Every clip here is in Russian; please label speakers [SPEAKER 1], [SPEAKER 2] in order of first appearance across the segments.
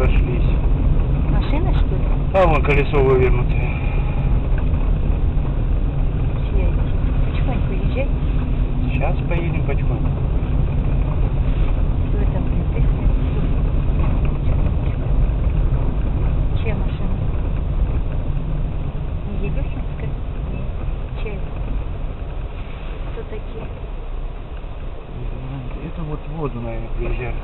[SPEAKER 1] разошлись.
[SPEAKER 2] Машина, что ли?
[SPEAKER 1] А вон колесо
[SPEAKER 2] это? Потихоньку езжай.
[SPEAKER 1] Сейчас поедем потихоньку.
[SPEAKER 2] Блин, ты? Чья машина? Не Елюхинская? Нет. Чья? Кто такие?
[SPEAKER 1] Это вот воду, наверное, приезжали.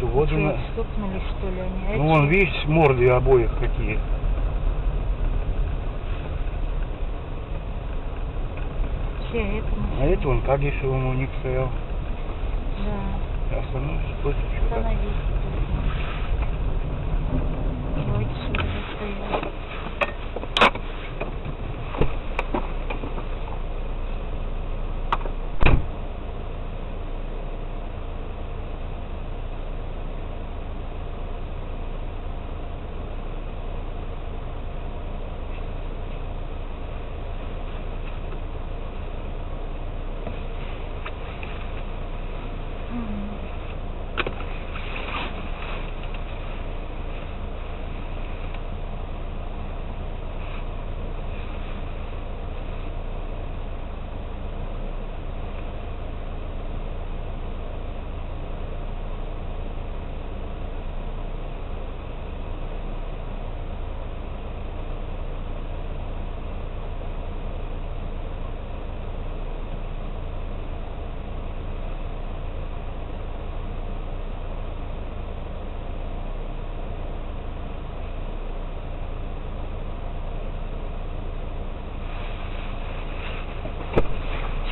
[SPEAKER 1] Эту воду...
[SPEAKER 2] Чё,
[SPEAKER 1] на-
[SPEAKER 2] стукнули, что ли, они? А
[SPEAKER 1] Ну вон, видишь, морды обоих какие.
[SPEAKER 2] Чья это машина?
[SPEAKER 1] А это вон Кагишевым у них стоял.
[SPEAKER 2] Да.
[SPEAKER 1] Остановишься, после что-то.
[SPEAKER 2] Остановись. Давайте сюда стоять.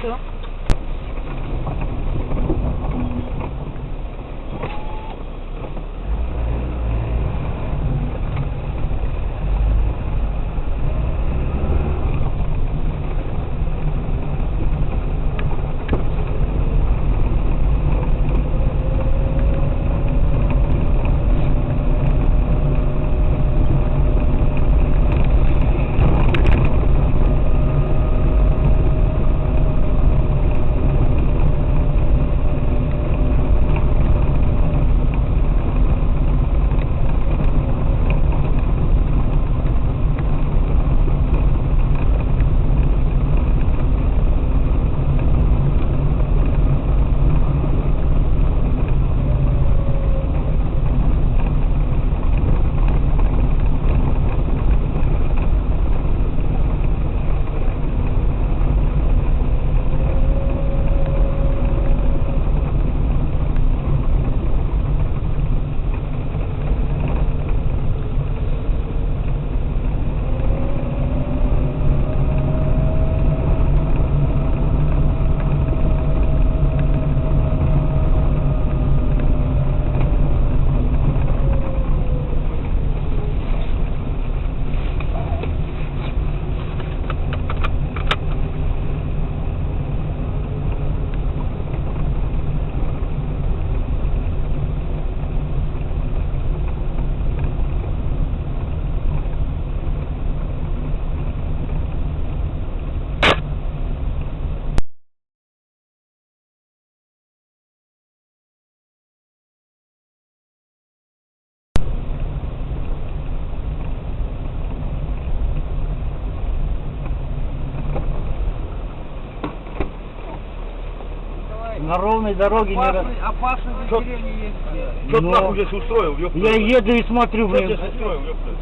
[SPEAKER 2] eso
[SPEAKER 1] На ровной дороге не раз...
[SPEAKER 3] Опасный, опасный.
[SPEAKER 1] Чё ты нахуй здесь устроил, ёпта?
[SPEAKER 3] Я еду и смотрю,
[SPEAKER 1] Что
[SPEAKER 3] блин.
[SPEAKER 1] здесь устроил, ёпта?